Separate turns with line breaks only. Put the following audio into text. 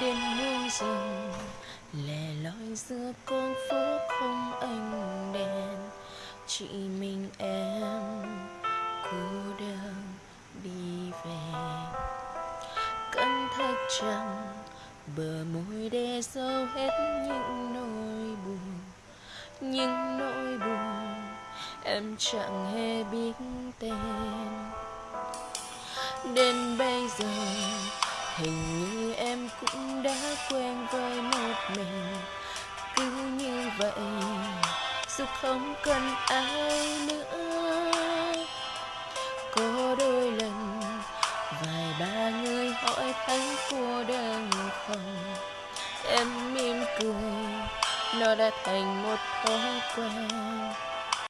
đến muôn rừng lẻ loi giữa con phố không ánh đèn, chỉ mình em cô đơn đi về. Căng thạch chẳng, bờ môi để dấu hết những nỗi buồn, những nỗi buồn em chẳng hề biết tên. Đến bây giờ hình như em cũng đã quen với một mình. Cứ như vậy, dù không cần ai nữa. Có đôi lần, vài ba người hỏi thấy cô đơn không em mỉm cười, nó đã thành một thói quen.